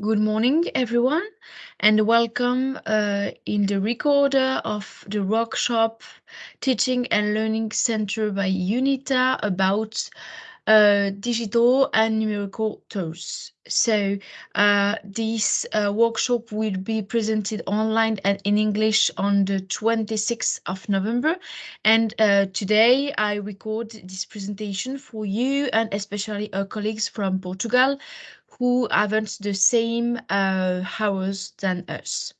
Good morning, everyone, and welcome uh, in the recorder of the workshop Teaching and Learning Center by UNITA about uh, digital and numerical tools. So uh, this uh, workshop will be presented online and in English on the 26th of November. And uh, today I record this presentation for you and especially our colleagues from Portugal who haven't the same uh, hours than us.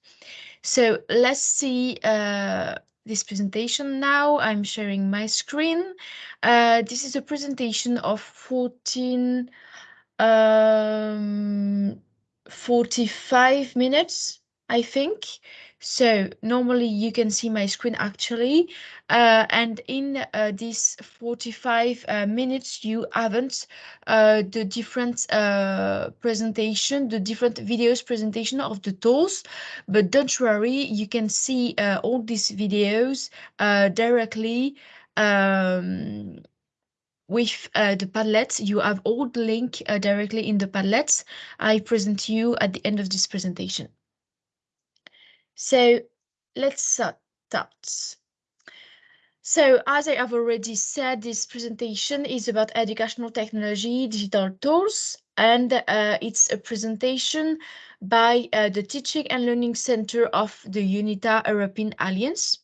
So let's see uh, this presentation now. I'm sharing my screen. Uh, this is a presentation of 14, um, 45 minutes, I think. So normally you can see my screen actually, uh, and in uh, this 45 uh, minutes you haven't uh, the different uh, presentation, the different videos presentation of the tools, but don't worry, you can see uh, all these videos directly um, with uh, the Padlet. You have all the link uh, directly in the Padlet I present you at the end of this presentation. So let's start. So as I have already said, this presentation is about educational technology, digital tools, and uh, it's a presentation by uh, the Teaching and Learning Center of the UNITA European Alliance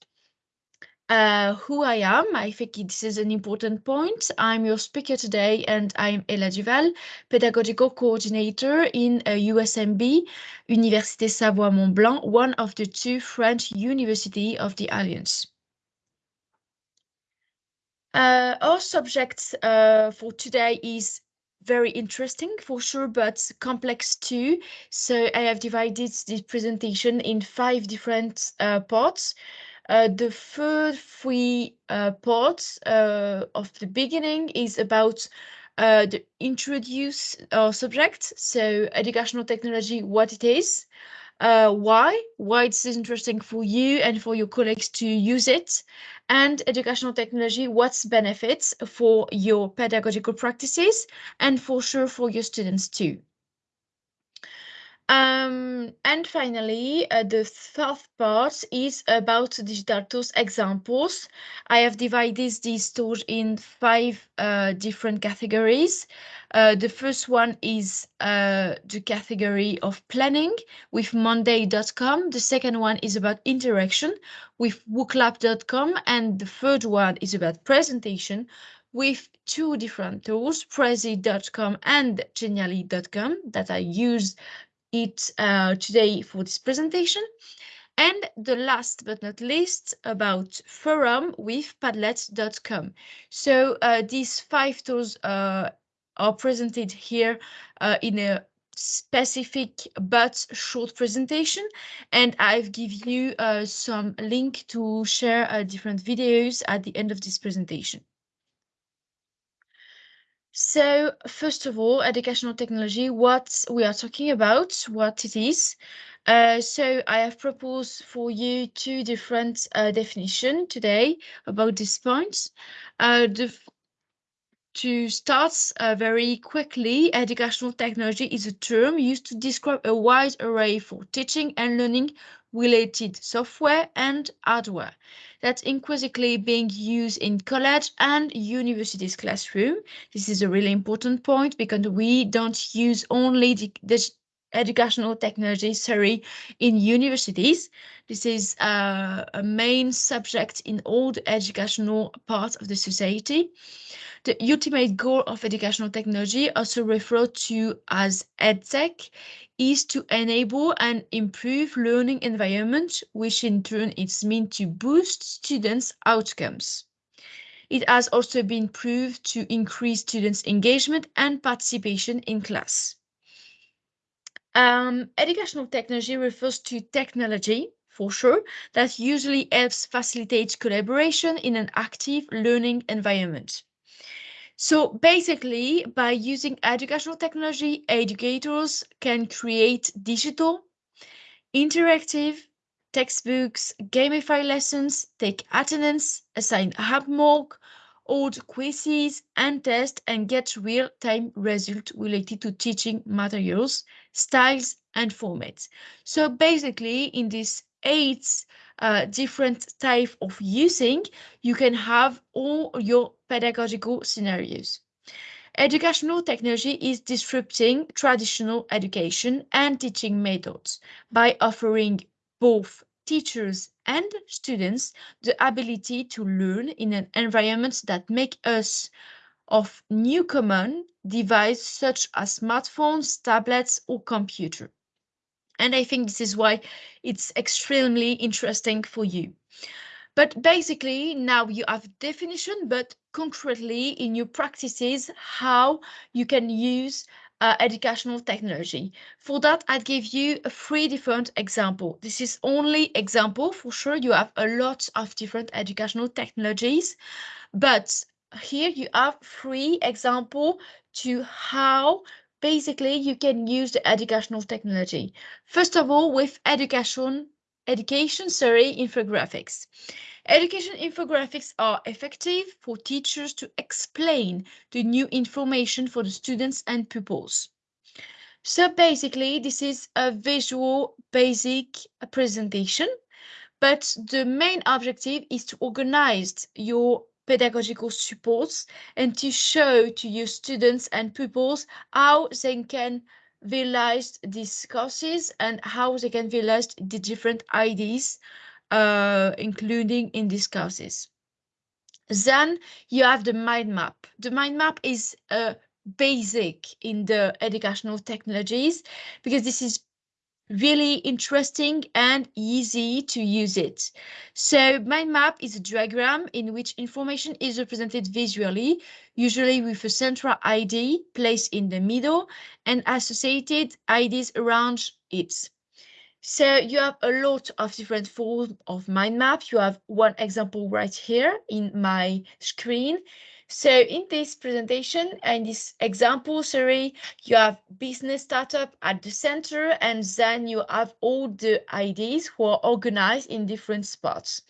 uh, who I am. I think this is an important point. I'm your speaker today and I'm Ella Duval, Pedagogical Coordinator in uh, USMB, Université Savoie-Mont Blanc, one of the two French universities of the Alliance. Uh, our subject uh, for today is very interesting for sure, but complex too. So I have divided this presentation in five different uh, parts. Uh, the third three uh, parts uh, of the beginning is about the introduce our subject, so educational technology, what it is, uh, why, why it's interesting for you and for your colleagues to use it, and educational technology, what's benefits for your pedagogical practices and for sure for your students too. Um, and finally, uh, the third part is about digital tools examples. I have divided these tools in five uh, different categories. Uh, the first one is uh, the category of planning with monday.com. The second one is about interaction with wooclap.com. And the third one is about presentation with two different tools, prezi.com and genially.com that I use it uh, today for this presentation. And the last but not least about forum with padlet.com. So uh, these five tools uh, are presented here uh, in a specific but short presentation and I've give you uh, some link to share uh, different videos at the end of this presentation. So first of all, educational technology, what we are talking about, what it is. Uh, so I have proposed for you two different uh, definitions today about this point. Uh, to start uh, very quickly, educational technology is a term used to describe a wide array for teaching and learning related software and hardware that's increasingly being used in college and universities classroom. This is a really important point because we don't use only the, the educational technology, sorry, in universities. This is uh, a main subject in all the educational parts of the society. The ultimate goal of educational technology, also referred to as EdTech, is to enable and improve learning environment, which in turn is meant to boost students' outcomes. It has also been proved to increase students' engagement and participation in class. Um, educational technology refers to technology, for sure, that usually helps facilitate collaboration in an active learning environment. So basically, by using educational technology, educators can create digital, interactive textbooks, gamify lessons, take attendance, assign homework, hold quizzes and tests and get real-time results related to teaching materials, styles, and formats. So basically, in these eight uh, different type of using, you can have all your pedagogical scenarios. Educational technology is disrupting traditional education and teaching methods by offering both teachers and students the ability to learn in an environment that make us of new common device such as smartphones, tablets, or computer. And I think this is why it's extremely interesting for you. But basically now you have definition, but concretely in your practices, how you can use uh, educational technology. For that, I'd give you a three different example. This is only example. For sure, you have a lot of different educational technologies, but here you have three example to how basically you can use the educational technology. First of all, with education, education, sorry, infographics. Education infographics are effective for teachers to explain the new information for the students and pupils. So basically, this is a visual basic presentation, but the main objective is to organize your pedagogical supports and to show to your students and pupils how they can realize these courses and how they can realize the different ideas uh, including in these courses. Then you have the mind map. The mind map is a basic in the educational technologies because this is really interesting and easy to use it. So mind map is a diagram in which information is represented visually, usually with a central ID placed in the middle and associated IDs around it. So you have a lot of different forms of mind map. You have one example right here in my screen. So in this presentation and this example, sorry, you have business startup at the center, and then you have all the ideas who are organized in different spots.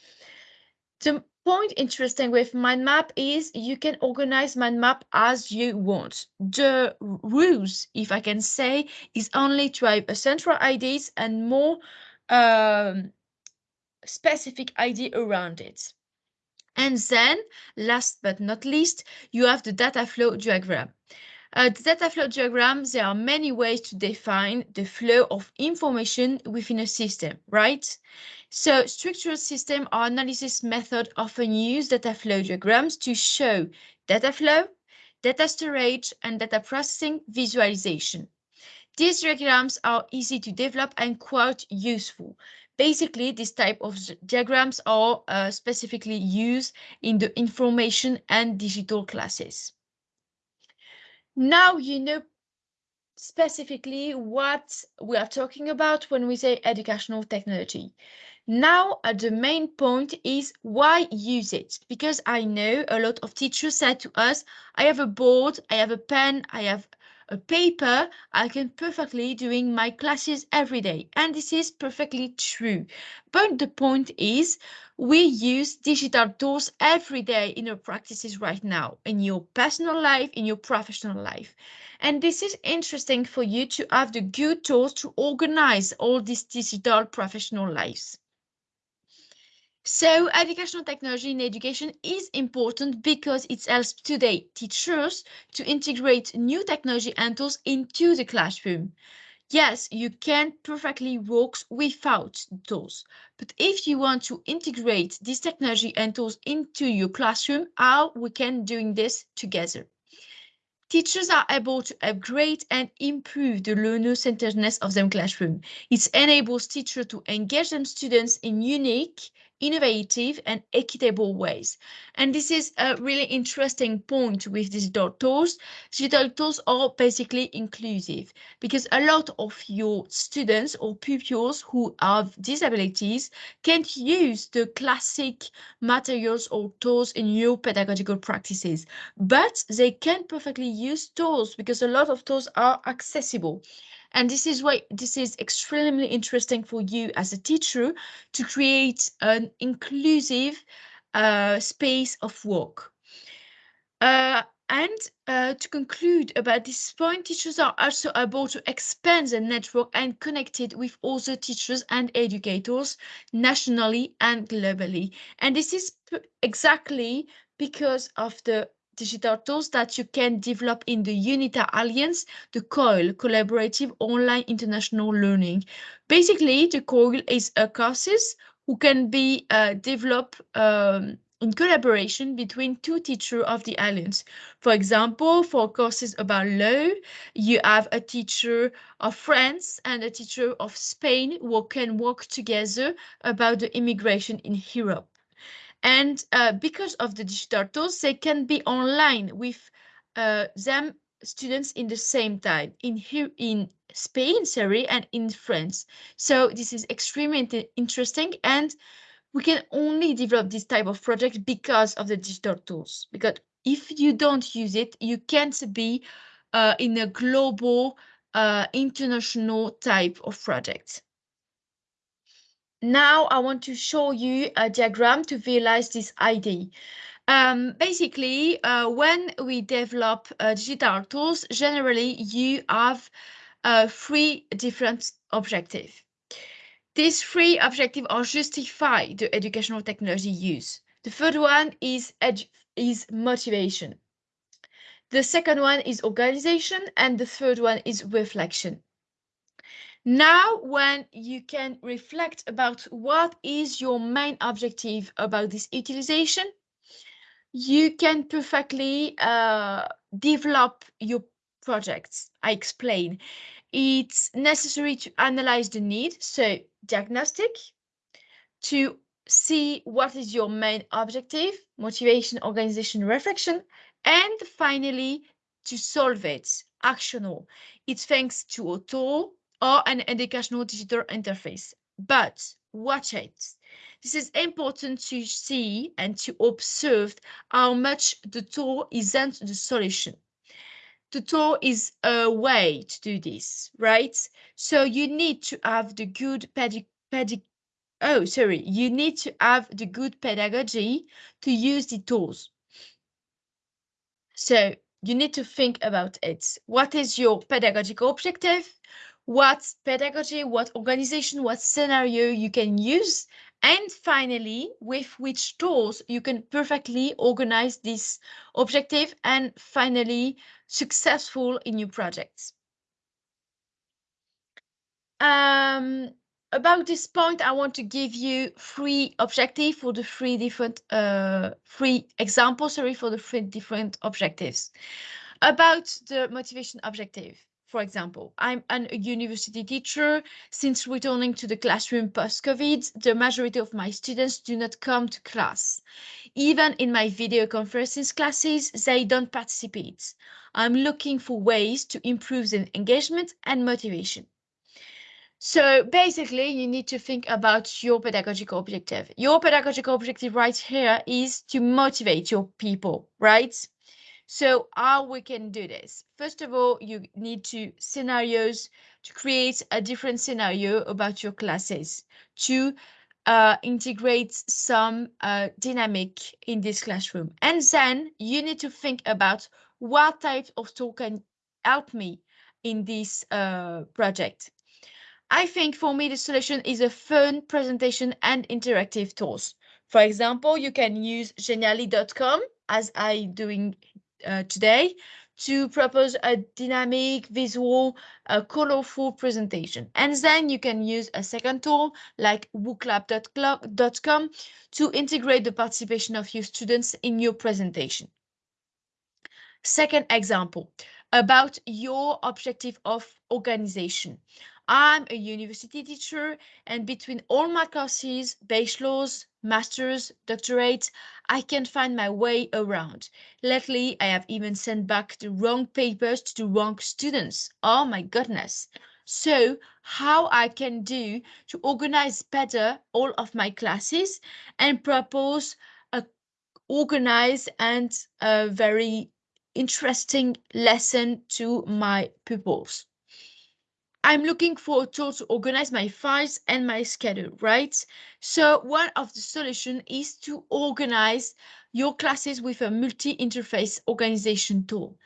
The point interesting with mind map is you can organize mind map as you want. The rules, if I can say, is only to have a central ideas and more um, specific idea around it. And then, last but not least, you have the data flow diagram. Uh, the data flow diagram, there are many ways to define the flow of information within a system, right? So structural system or analysis method often use data flow diagrams to show data flow, data storage, and data processing visualization. These diagrams are easy to develop and quite useful. Basically, this type of diagrams are uh, specifically used in the information and digital classes. Now you know specifically what we are talking about when we say educational technology. Now, uh, the main point is why use it? Because I know a lot of teachers said to us, I have a board, I have a pen, I have a paper, I can perfectly doing my classes every day. And this is perfectly true. But the point is, we use digital tools every day in our practices right now, in your personal life, in your professional life. And this is interesting for you to have the good tools to organize all these digital professional lives. So educational technology in education is important because it helps today teachers to integrate new technology and tools into the classroom. Yes, you can perfectly work without tools, but if you want to integrate this technology and tools into your classroom, how we can doing this together. Teachers are able to upgrade and improve the learner-centeredness of their classroom. It enables teachers to engage them students in unique innovative and equitable ways. And this is a really interesting point with digital tools. Digital tools are basically inclusive because a lot of your students or pupils who have disabilities can't use the classic materials or tools in your pedagogical practices, but they can perfectly use tools because a lot of tools are accessible. And this is why this is extremely interesting for you as a teacher to create an inclusive uh, space of work. Uh, and uh, to conclude about this point, teachers are also able to expand their network and connected with other teachers and educators nationally and globally. And this is exactly because of the digital tools that you can develop in the UNITA Alliance, the COIL, Collaborative Online International Learning. Basically, the COIL is a courses who can be uh, developed um, in collaboration between two teachers of the Alliance. For example, for courses about law, you have a teacher of France and a teacher of Spain who can work together about the immigration in Europe. And uh, because of the digital tools, they can be online with uh, them students in the same time in here in Spain, sorry, and in France. So this is extremely interesting and we can only develop this type of project because of the digital tools. Because if you don't use it, you can't be uh, in a global, uh, international type of project. Now I want to show you a diagram to visualize this idea. Um, basically, uh, when we develop uh, digital tools, generally you have uh, three different objectives. These three objectives are justify the educational technology use. The third one is, is motivation. The second one is organization, and the third one is reflection. Now, when you can reflect about what is your main objective about this utilization, you can perfectly uh, develop your projects. I explain. It's necessary to analyze the need, so diagnostic, to see what is your main objective, motivation, organization, reflection, and finally, to solve it, actional. It's thanks to tool or an educational digital interface. But watch it. This is important to see and to observe how much the tool isn't the solution. The tool is a way to do this, right? So you need to have the good pedi pedi oh, sorry, you need to have the good pedagogy to use the tools. So you need to think about it. What is your pedagogical objective? What pedagogy, what organization, what scenario you can use, and finally, with which tools you can perfectly organize this objective and finally successful in your projects. Um, about this point, I want to give you three objectives for the three different, uh, three examples, sorry, for the three different objectives. About the motivation objective, for example, I'm a university teacher. Since returning to the classroom post-COVID, the majority of my students do not come to class. Even in my video conferences classes, they don't participate. I'm looking for ways to improve their engagement and motivation. So basically, you need to think about your pedagogical objective. Your pedagogical objective right here is to motivate your people, right? So how we can do this? First of all, you need to scenarios to create a different scenario about your classes to uh, integrate some uh, dynamic in this classroom. And then you need to think about what type of tool can help me in this uh, project. I think for me, the solution is a fun presentation and interactive tools. For example, you can use genially.com as I doing uh, today to propose a dynamic, visual, uh, colorful presentation. And then you can use a second tool like wooclap.com to integrate the participation of your students in your presentation. Second example, about your objective of organization. I'm a university teacher, and between all my courses, bachelor's, master's, doctorate, I can't find my way around. Lately, I have even sent back the wrong papers to the wrong students. Oh my goodness. So how I can do to organize better all of my classes and propose a organized and a very interesting lesson to my pupils. I'm looking for a tool to organize my files and my schedule, right? So one of the solution is to organize your classes with a multi-interface organization tool.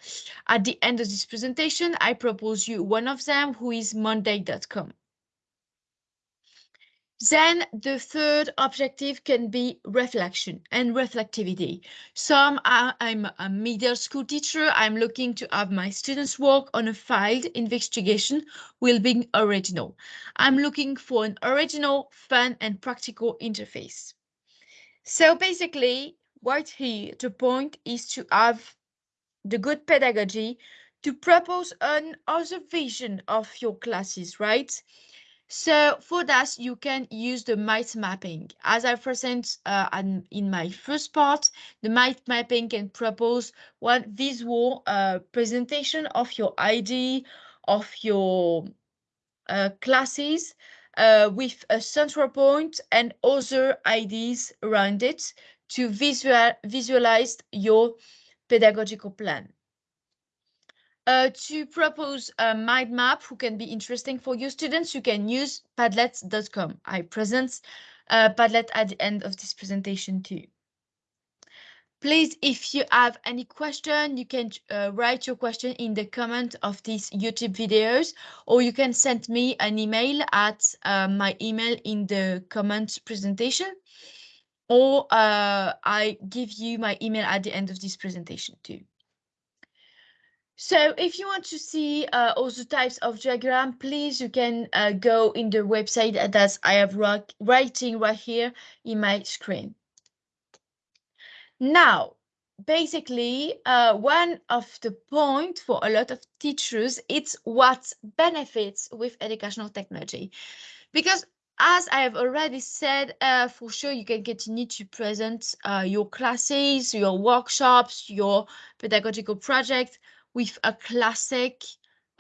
At the end of this presentation, I propose you one of them, who is monday.com. Then the third objective can be reflection and reflectivity. Some are, I'm a middle school teacher. I'm looking to have my students work on a filed investigation will be original. I'm looking for an original, fun and practical interface. So basically what here the point is to have the good pedagogy to propose an other vision of your classes, right? So for that, you can use the mind mapping. As I present uh, in my first part, the mind mapping can propose one visual uh, presentation of your ID, of your uh, classes, uh, with a central point and other IDs around it to visual, visualize your pedagogical plan. Uh, to propose a mind map who can be interesting for your students, you can use padlet.com. I present uh, Padlet at the end of this presentation too. Please, if you have any question, you can uh, write your question in the comment of these YouTube videos, or you can send me an email at uh, my email in the comment presentation, or uh, I give you my email at the end of this presentation too. So if you want to see uh, also types of diagram, please, you can uh, go in the website that I have writing right here in my screen. Now, basically, uh, one of the point for a lot of teachers, it's what benefits with educational technology. Because as I have already said, uh, for sure, you can continue to present uh, your classes, your workshops, your pedagogical projects with a classic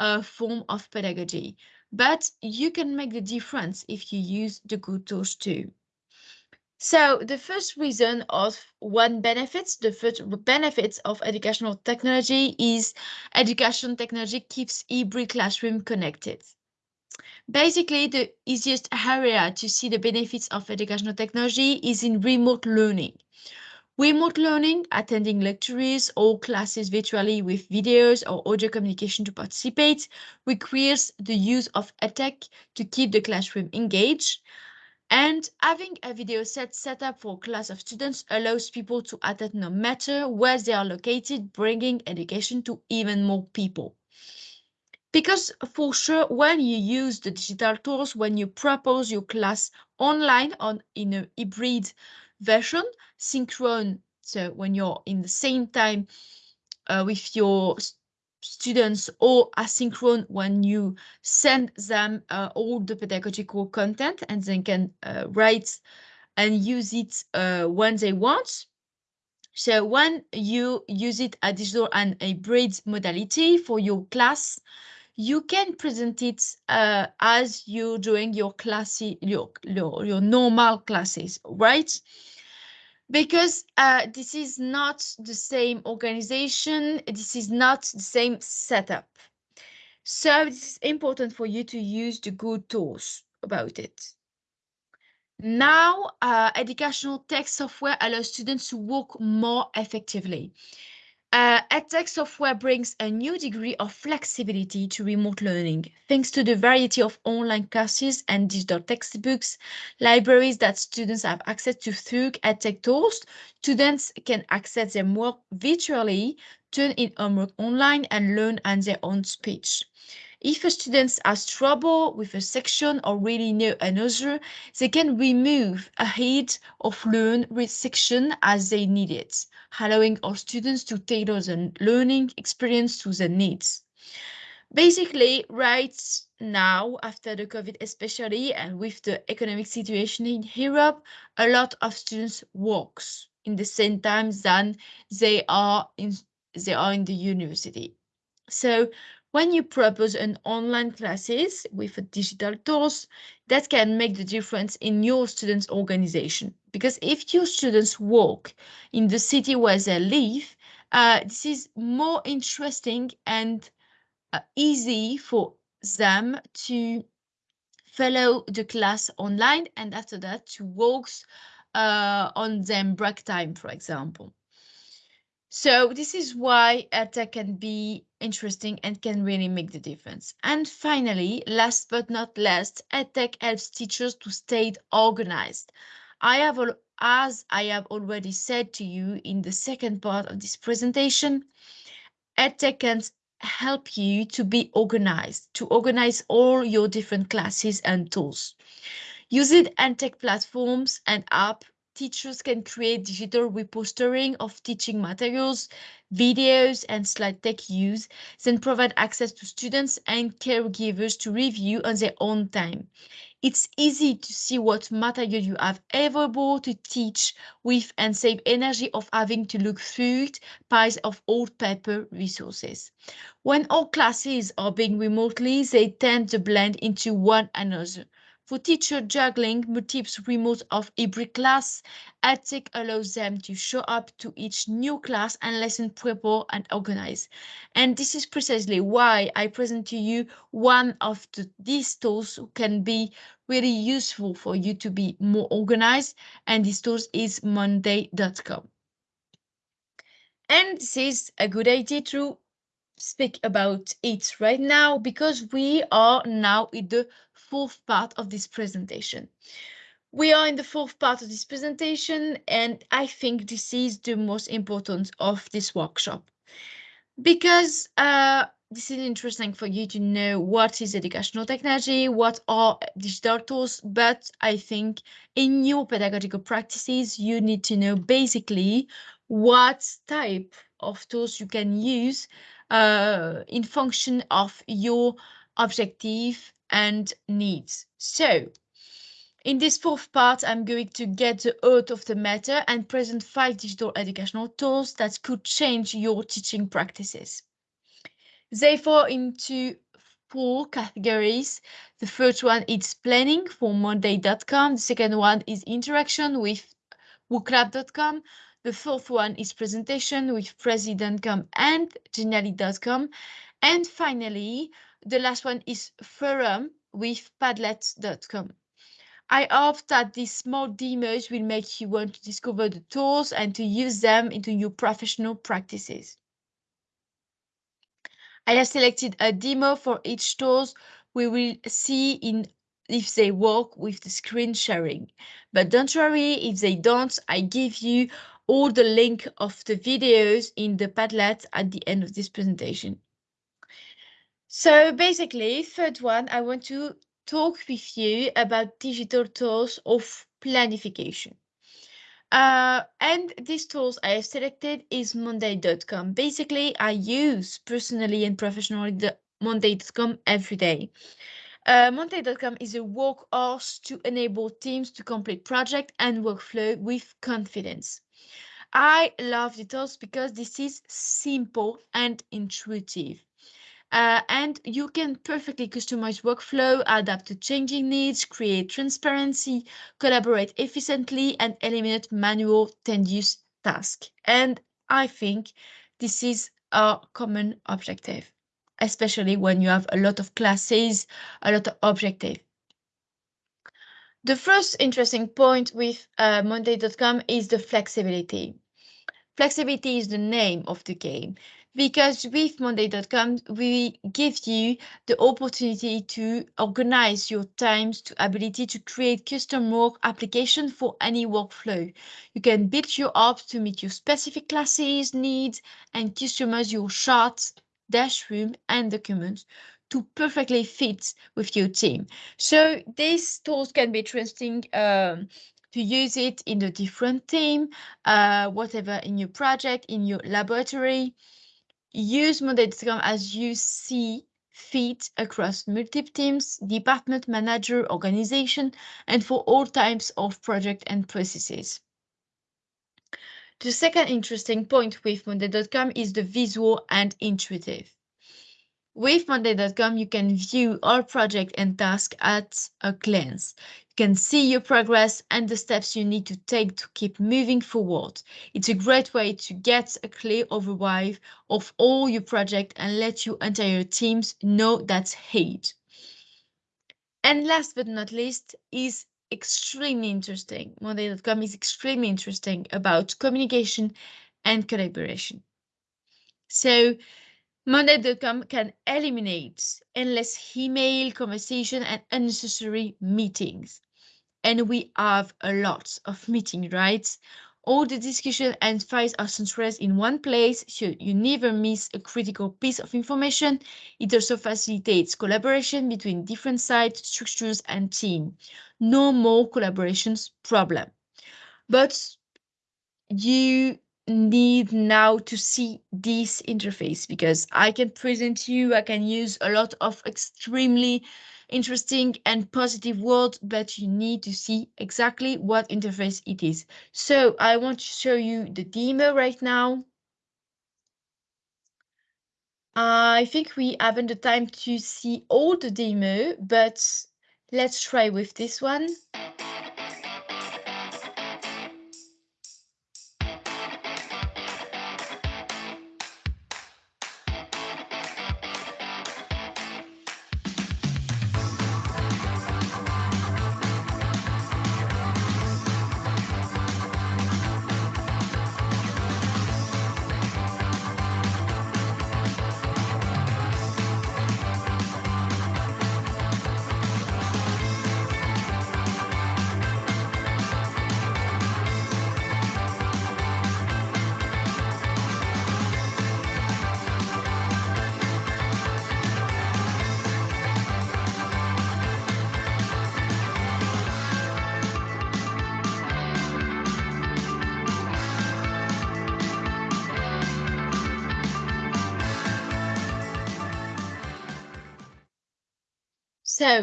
uh, form of pedagogy. But you can make the difference if you use the good tools too. So the first reason of one benefits, the first benefits of educational technology is education technology keeps every classroom connected. Basically, the easiest area to see the benefits of educational technology is in remote learning. Remote learning, attending lectures or classes virtually with videos or audio communication to participate, requires the use of a tech to keep the classroom engaged. And having a video set set up for a class of students allows people to attend no matter where they are located, bringing education to even more people. Because for sure, when you use the digital tools, when you propose your class online on in a hybrid version, synchrone, so when you're in the same time uh, with your students or asynchronous when you send them uh, all the pedagogical content and they can uh, write and use it uh, when they want. So when you use it a digital and a hybrid modality for your class, you can present it uh, as you're doing your class, your, your, your normal classes, right? Because uh, this is not the same organization, this is not the same setup. So it's important for you to use the good tools about it. Now, uh, educational tech software allows students to work more effectively. Uh, EdTech software brings a new degree of flexibility to remote learning, thanks to the variety of online courses and digital textbooks, libraries that students have access to through EdTech tools. Students can access their work virtually, turn in homework online, and learn at their own speed. If a student has trouble with a section or really know another, they can remove a head of learn with section as they need it, allowing our students to tailor the learning experience to their needs. Basically, right now, after the COVID especially, and with the economic situation in Europe, a lot of students works in the same time than they are in they are in the university. So when you propose an online classes with a digital tools, that can make the difference in your students' organization. Because if your students work in the city where they live, uh, this is more interesting and uh, easy for them to follow the class online and after that to work uh, on them break time, for example. So this is why EdTech can be interesting and can really make the difference. And finally, last but not least, EdTech helps teachers to stay organized. I have, as I have already said to you in the second part of this presentation, EdTech can help you to be organized, to organize all your different classes and tools. Using EdTech platforms and app, teachers can create digital repository of teaching materials, videos, and slide deck use, then provide access to students and caregivers to review on their own time. It's easy to see what material you have available to teach with and save energy of having to look through piles of old paper resources. When all classes are being remotely, they tend to blend into one another. For teacher juggling multiple remote of every class, EdTech allows them to show up to each new class and lesson prepare and organize. And this is precisely why I present to you one of the, these tools can be really useful for you to be more organized. And this tool is monday.com. And this is a good idea to speak about it right now because we are now in the fourth part of this presentation. We are in the fourth part of this presentation, and I think this is the most important of this workshop because uh, this is interesting for you to know what is educational technology, what are digital tools, but I think in your pedagogical practices, you need to know basically what type of tools you can use uh, in function of your objective and needs. So in this fourth part, I'm going to get the out of the matter and present five digital educational tools that could change your teaching practices. They fall into four categories. The first one is planning for monday.com. The second one is interaction with wooclap.com. The fourth one is presentation with prezi.com and genially.com. And finally, the last one is forum with padlet.com. I hope that these small demos will make you want to discover the tools and to use them into your professional practices. I have selected a demo for each tools. We will see in if they work with the screen sharing. But don't worry if they don't, I give you all the link of the videos in the Padlet at the end of this presentation. So basically, third one, I want to talk with you about digital tools of planification. Uh, and these tools I have selected is monday.com. Basically, I use personally and professionally the monday.com every day. Uh, monday.com is a Work OS to enable teams to complete project and workflow with confidence. I love the tools because this is simple and intuitive. Uh, and you can perfectly customize workflow, adapt to changing needs, create transparency, collaborate efficiently, and eliminate manual tedious tasks. And I think this is a common objective, especially when you have a lot of classes, a lot of objective. The first interesting point with uh, Monday.com is the flexibility. Flexibility is the name of the game because with monday.com we give you the opportunity to organize your times to ability to create custom work application for any workflow you can build your app to meet your specific classes needs and customize your charts dashroom and documents to perfectly fit with your team so these tools can be interesting um, to use it in a different team, uh, whatever in your project, in your laboratory, Use Monday.com as you see fit across multiple teams, department, manager, organization, and for all types of project and processes. The second interesting point with Monday.com is the visual and intuitive. With Monday.com, you can view all project and task at a glance. You can see your progress and the steps you need to take to keep moving forward. It's a great way to get a clear overview of all your project and let your entire teams know that's hate. And last but not least is extremely interesting. Monday.com is extremely interesting about communication and collaboration. So Monday.com can eliminate endless email conversation and unnecessary meetings. And we have a lot of meeting, right? All the discussion and files are centralized in one place, so you never miss a critical piece of information. It also facilitates collaboration between different sites, structures, and team. No more collaborations problem. But you need now to see this interface because I can present you, I can use a lot of extremely interesting and positive words, but you need to see exactly what interface it is. So I want to show you the demo right now. I think we haven't the time to see all the demo, but let's try with this one.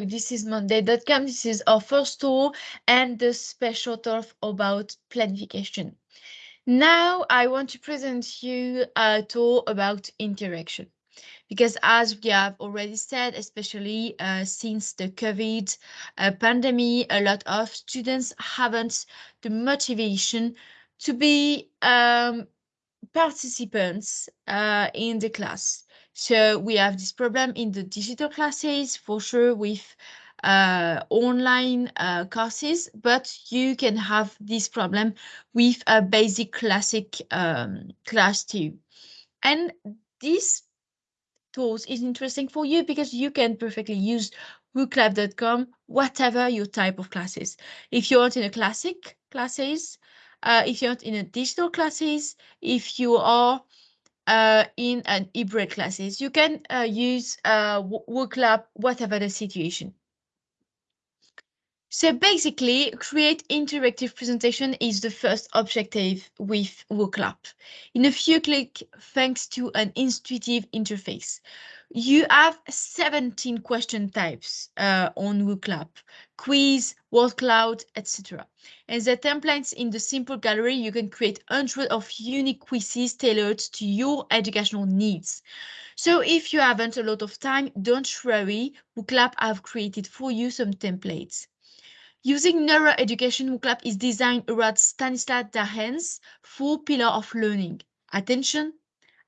This is Monday.com. This is our first tour and the special talk about planification. Now I want to present you a tour about interaction. Because as we have already said, especially uh, since the COVID uh, pandemic, a lot of students haven't the motivation to be um, participants uh, in the class. So we have this problem in the digital classes for sure with uh, online uh, courses, but you can have this problem with a basic classic um, class too. And this tools is interesting for you because you can perfectly use WooClap.com, whatever your type of classes. If you want in a classic classes, uh, if you're not in a digital classes, if you are uh, in an hybrid classes. You can uh, use uh, WooClap, whatever the situation. So basically, create interactive presentation is the first objective with WooClap. In a few clicks, thanks to an intuitive interface. You have 17 question types uh, on WooClap, quiz, word cloud, etc. And the templates in the simple gallery, you can create hundreds of unique quizzes tailored to your educational needs. So if you haven't a lot of time, don't worry, WooClap have created for you some templates. Using neuroeducation, WooClap is designed around Stanislas Dehaene's four pillars of learning, attention,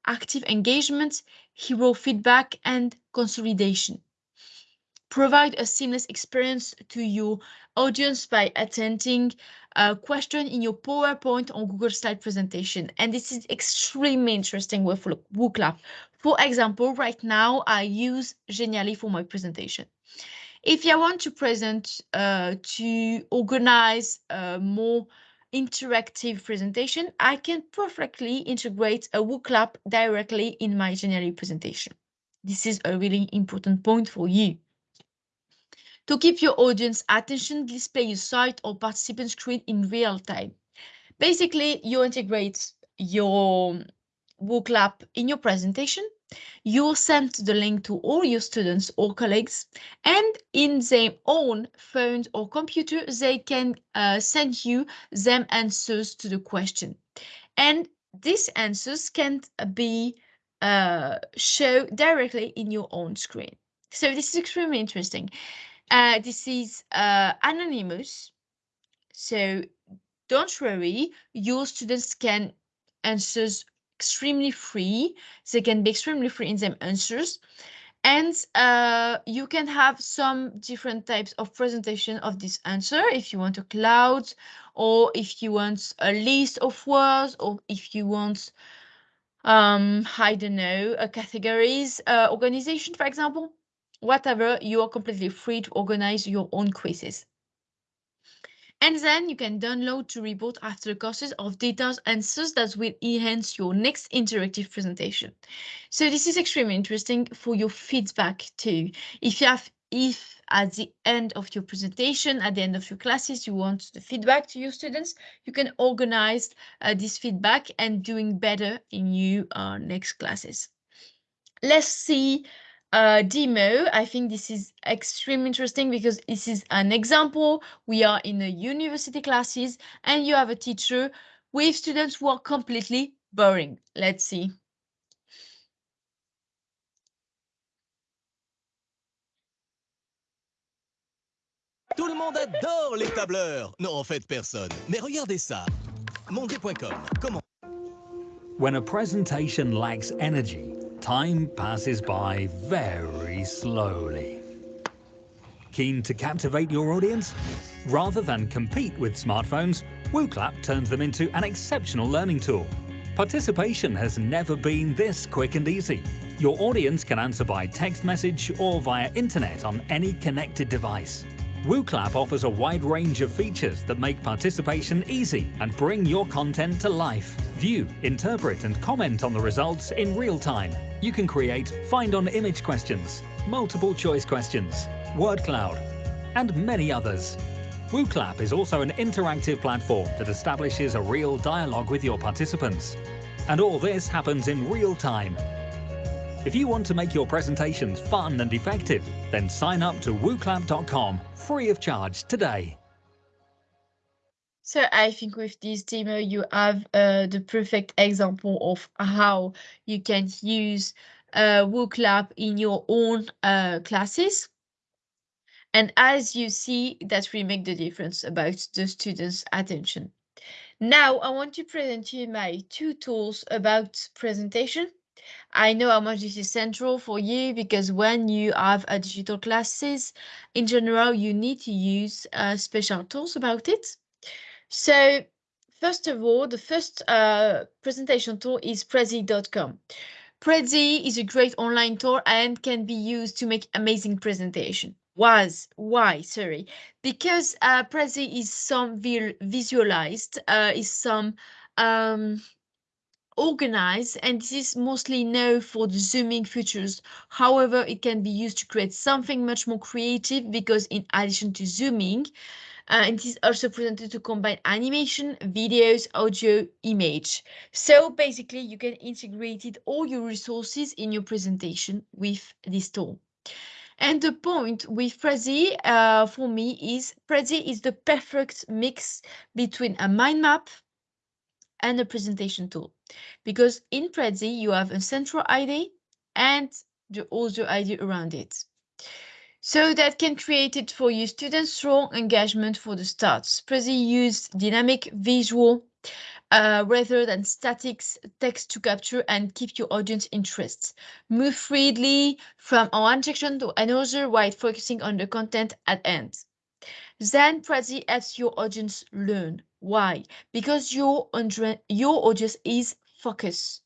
active engagement, error feedback, and consolidation. Provide a seamless experience to your audience by attending a question in your PowerPoint or Google Slide presentation. And this is extremely interesting with WooClap. For example, right now I use Genially for my presentation. If you want to present, uh, to organize a more interactive presentation, I can perfectly integrate a WooClap directly in my Genially presentation. This is a really important point for you. To keep your audience attention, display your site or participant screen in real time. Basically, you integrate your WooClap in your presentation. You send the link to all your students or colleagues, and in their own phone or computer, they can uh, send you them answers to the question. And these answers can be uh, show directly in your own screen. So this is extremely interesting. Uh, this is uh, anonymous. So don't worry, your students can answers extremely free. They can be extremely free in their answers. And uh, you can have some different types of presentation of this answer if you want a cloud or if you want a list of words or if you want um i don't know a categories uh, organization for example whatever you are completely free to organize your own quizzes and then you can download to report after courses of detailed answers that will enhance your next interactive presentation. So this is extremely interesting for your feedback too. If you have if at the end of your presentation, at the end of your classes, you want the feedback to your students, you can organize uh, this feedback and doing better in your uh, next classes. Let's see uh, demo, I think this is extremely interesting because this is an example. We are in a university classes and you have a teacher with students who are completely boring. Let's see. Tout le monde adore les tableurs. Non, en fait, personne. Mais regardez ça. Monday.com. Comment When a presentation lacks energy, time passes by very slowly. Keen to captivate your audience? Rather than compete with smartphones, WooClap turns them into an exceptional learning tool. Participation has never been this quick and easy. Your audience can answer by text message or via internet on any connected device. WooClap offers a wide range of features that make participation easy and bring your content to life. View, interpret and comment on the results in real time. You can create find on image questions, multiple choice questions, word cloud, and many others. WooClap is also an interactive platform that establishes a real dialogue with your participants. And all this happens in real time. If you want to make your presentations fun and effective, then sign up to wooclap.com free of charge today. So I think with this demo, you have uh, the perfect example of how you can use uh, in your own uh, classes. And as you see, that will make the difference about the students' attention. Now, I want to present you my two tools about presentation. I know how much this is central for you because when you have a digital classes, in general, you need to use uh, special tools about it. So first of all, the first uh, presentation tool is Prezi.com. Prezi is a great online tool and can be used to make amazing presentation. Was why sorry because uh, Prezi is some visualized uh, is some um, organized and this is mostly known for the zooming features. However, it can be used to create something much more creative because in addition to zooming, uh, it is also presented to combine animation, videos, audio, image. So basically you can integrate it, all your resources in your presentation with this tool. And the point with Prezi uh, for me is Prezi is the perfect mix between a mind map, and a presentation tool. Because in Prezi, you have a central ID and the other ID around it. So that can create it for your students strong engagement for the start. Prezi use dynamic visual uh, rather than static text to capture and keep your audience interest. Move freely from one section to another while focusing on the content at end. Then Prezi helps your audience learn. Why? Because your, your audience is focused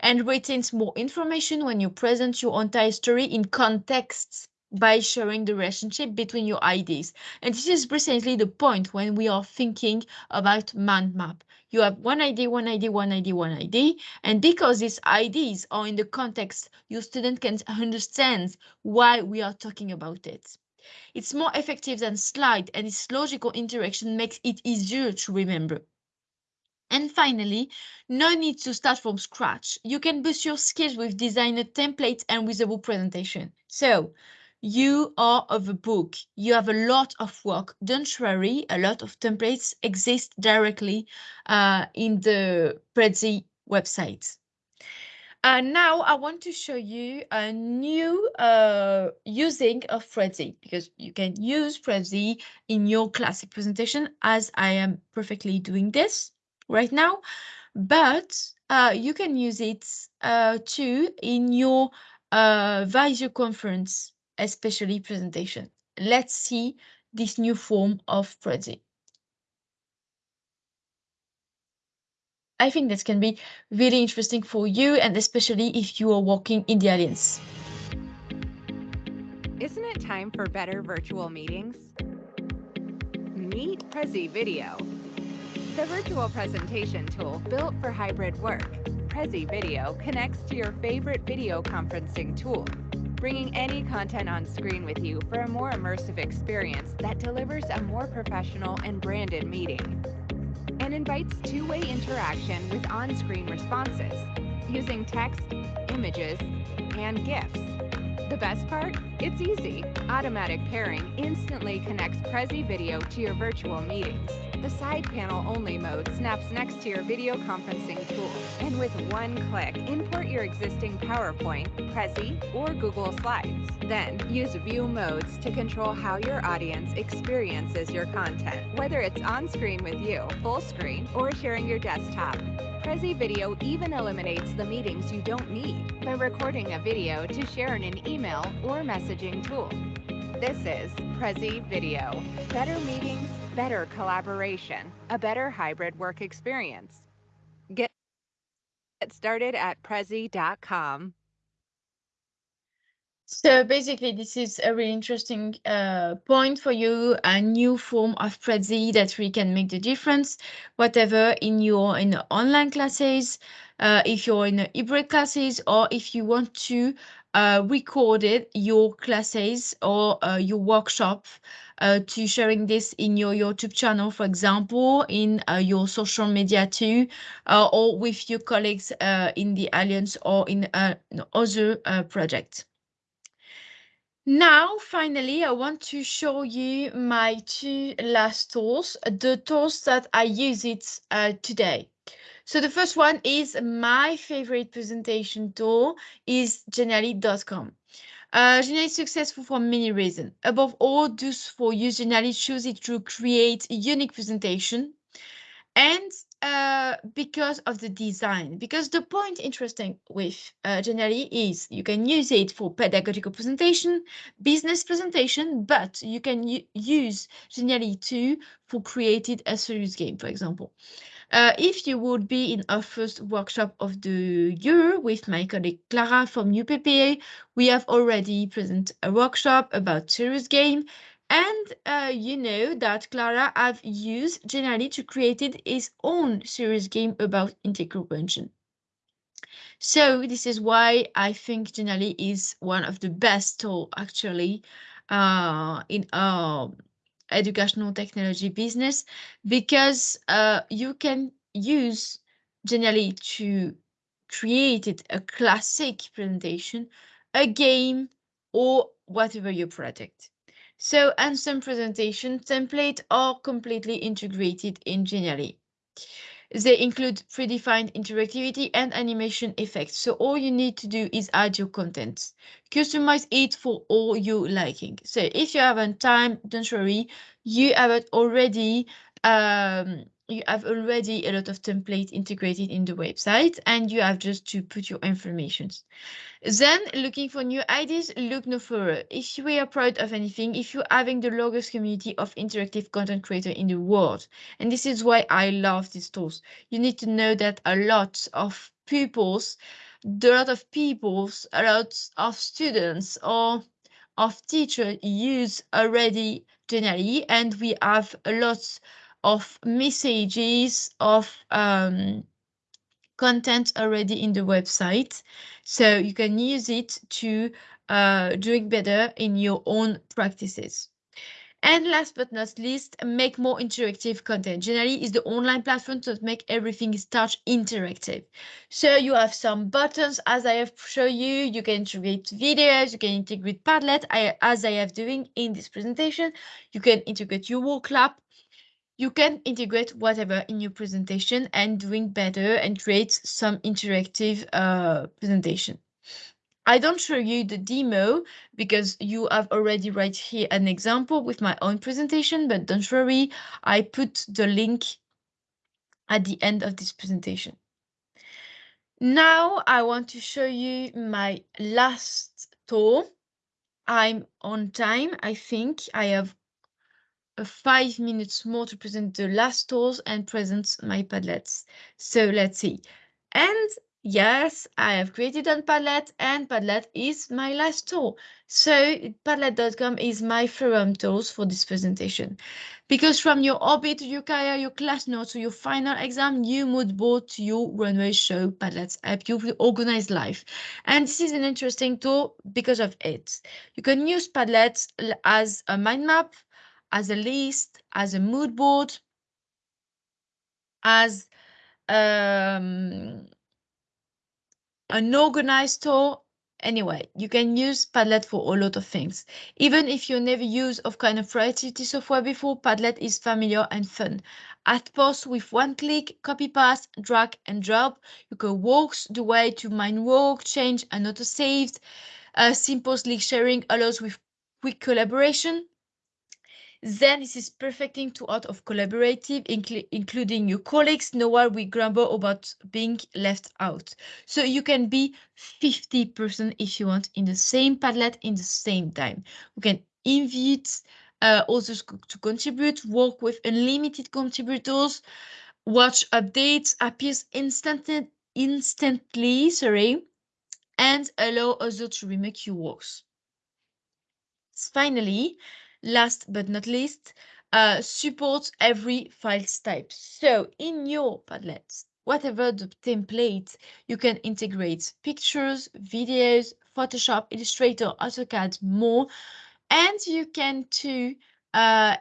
and retains more information when you present your entire story in context by showing the relationship between your ideas. And this is precisely the point when we are thinking about mind map. You have one idea, one idea, one idea, one idea. And because these ideas are in the context, your student can understand why we are talking about it. It's more effective than slide and its logical interaction makes it easier to remember. And finally, no need to start from scratch. You can boost your skills with designer templates and with a book presentation. So you are of a book. You have a lot of work. Don't worry, a lot of templates exist directly uh, in the Prezi website. Uh, now I want to show you a new uh, using of Prezi because you can use Prezi in your classic presentation as I am perfectly doing this right now, but uh, you can use it uh, too in your uh, conference, especially presentation. Let's see this new form of Prezi. I think this can be really interesting for you and especially if you are working in the Alliance. Isn't it time for better virtual meetings? Meet Prezi Video, the virtual presentation tool built for hybrid work. Prezi Video connects to your favorite video conferencing tool, bringing any content on screen with you for a more immersive experience that delivers a more professional and branded meeting and invites two-way interaction with on-screen responses using text, images, and GIFs. The best part? It's easy. Automatic pairing instantly connects Prezi Video to your virtual meetings. The side panel only mode snaps next to your video conferencing tool. And with one click, import your existing PowerPoint, Prezi, or Google Slides. Then use view modes to control how your audience experiences your content, whether it's on screen with you, full screen, or sharing your desktop. Prezi Video even eliminates the meetings you don't need by recording a video to share in an email or messaging tool. This is Prezi Video. Better meetings, better collaboration, a better hybrid work experience. Get started at prezi.com. So basically, this is a really interesting uh, point for you, a new form of Prezi that really can make the difference, whatever in your in online classes, uh, if you're in hybrid classes, or if you want to uh, record it, your classes or uh, your workshop uh, to sharing this in your YouTube channel, for example, in uh, your social media too, uh, or with your colleagues uh, in the Alliance or in other projects. Now, finally, I want to show you my two last tools, the tools that I use it today. So the first one is my favorite presentation tool is Genially.com. Uh, Genially is successful for many reasons. Above all, those for you, Genially choose it to create a unique presentation and uh, because of the design, because the point interesting with uh, Genially is you can use it for pedagogical presentation, business presentation, but you can use Genially too for creating a serious game, for example. Uh, if you would be in our first workshop of the year with my colleague Clara from UPPA, we have already presented a workshop about serious game and uh, you know that Clara have used Genially to create his own serious game about integral function. So this is why I think Genially is one of the best tool actually uh, in our educational technology business because uh, you can use Genially to create a classic presentation, a game, or whatever your project. So Ansem presentation template are completely integrated in Genially. They include predefined interactivity and animation effects. So all you need to do is add your content. Customize it for all you liking. So if you haven't time, don't worry. You have already um, you have already a lot of template integrated in the website and you have just to put your informations. Then looking for new ideas, look no further. If you are proud of anything, if you're having the largest community of interactive content creator in the world, and this is why I love these tools, you need to know that a lot of pupils, a lot of peoples, a lot of students or of teachers use already Genially, and we have a lot of messages of um, content already in the website. So you can use it to uh, doing better in your own practices. And last but not least, make more interactive content. Genially, is the online platform to make everything start interactive. So you have some buttons as I have shown you. You can integrate videos, you can integrate Padlet I, as I have doing in this presentation. You can integrate your Wooclap you can integrate whatever in your presentation and doing better and create some interactive uh, presentation. I don't show you the demo because you have already right here an example with my own presentation, but don't worry, I put the link at the end of this presentation. Now I want to show you my last tool. I'm on time, I think. I have five minutes more to present the last tools and present my Padlets. So let's see. And yes, I have created on Padlet and Padlet is my last tool. So Padlet.com is my forum tools for this presentation. Because from your hobby to your career, your class notes to your final exam, new mood board to your runway show, Padlet's help you with organized life. And this is an interesting tool because of it. You can use Padlet as a mind map, as a list, as a mood board, as um, an organized tool. Anyway, you can use Padlet for a lot of things. Even if you never use of kind of productivity software before, Padlet is familiar and fun. At post with one click, copy paste, drag and drop. You can walk the way to mind work, change and auto saved. Uh, simple link sharing allows with quick collaboration. Then this is perfecting to out of collaborative, incl including your colleagues, know why we grumble about being left out. So you can be 50% if you want in the same Padlet in the same time. You can invite uh, to contribute, work with unlimited contributors, watch updates, appears instantly, instantly, sorry, and allow others to remake your works. Finally, last but not least, uh, supports every file type. So in your Padlet, whatever the template, you can integrate pictures, videos, Photoshop, Illustrator, AutoCAD, more, and you can too uh,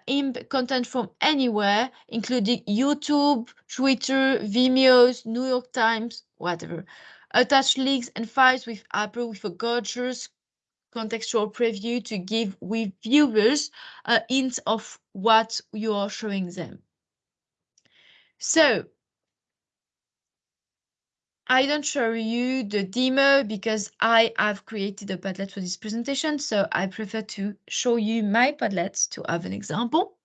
content from anywhere, including YouTube, Twitter, Vimeos, New York Times, whatever. Attach links and files with Apple with a gorgeous contextual preview to give viewers a hint of what you are showing them. So I don't show you the demo because I have created a Padlet for this presentation, so I prefer to show you my Padlet to have an example.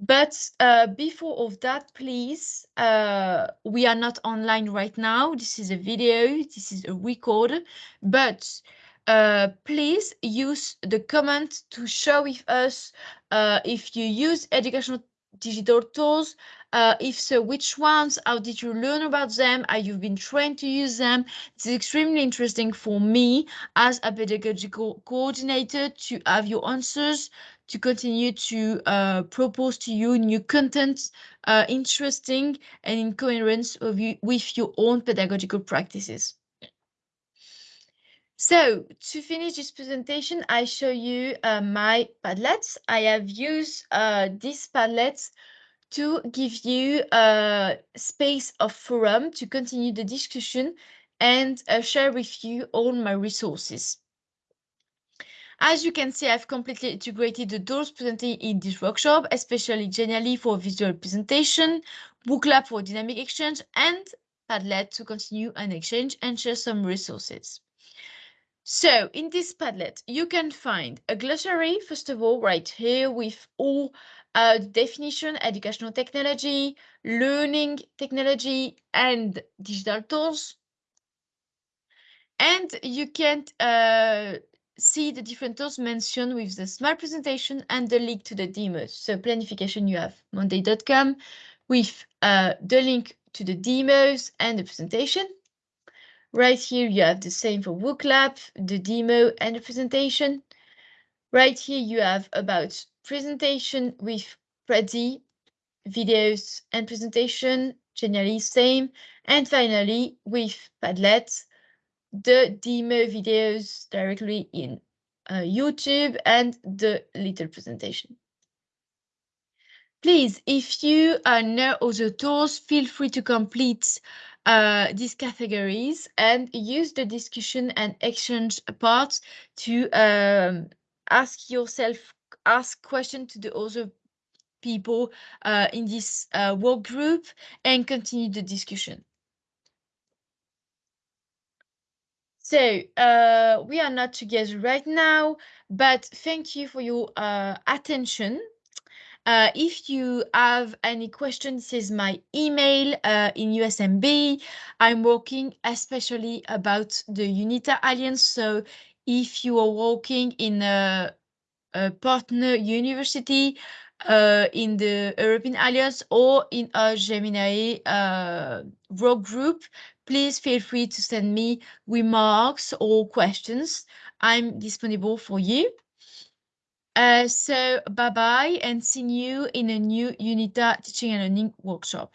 But uh, before of that, please, uh, we are not online right now. This is a video, this is a record, but uh, please use the comment to share with us uh, if you use educational digital tools. Uh, if so, which ones? How did you learn about them? Have you been trained to use them? It's extremely interesting for me as a pedagogical coordinator to have your answers, to continue to uh, propose to you new content, uh, interesting and in coherence you, with your own pedagogical practices. So to finish this presentation, I show you uh, my Padlets. I have used uh, these Padlets to give you a space of forum to continue the discussion and uh, share with you all my resources. As you can see, I've completely integrated the tools presented in this workshop, especially Genially for visual presentation, Wooclap for dynamic exchange, and Padlet to continue an exchange and share some resources. So in this Padlet, you can find a glossary, first of all, right here with all uh, definition, educational technology, learning technology, and digital tools. And you can uh, see the different tools mentioned with the smart presentation and the link to the demos. So planification, you have monday.com with uh, the link to the demos and the presentation. Right here, you have the same for Wooclap, the demo and the presentation. Right here, you have about presentation with Prezi, videos and presentation, Genially same. And finally, with Padlet, the demo videos directly in uh, YouTube and the little presentation. Please, if you uh, know other tools, feel free to complete uh, these categories and use the discussion and exchange part to um, ask yourself, ask questions to the other people uh, in this uh, work group and continue the discussion. So uh, we are not together right now, but thank you for your uh, attention. Uh, if you have any questions, is my email uh, in USMB. I'm working especially about the UNITA Alliance. So if you are working in a, a partner university uh, in the European Alliance or in a Gemini uh, work group, please feel free to send me remarks or questions. I'm disponible for you. Uh, so bye bye and see you in a new UNITA teaching and learning workshop.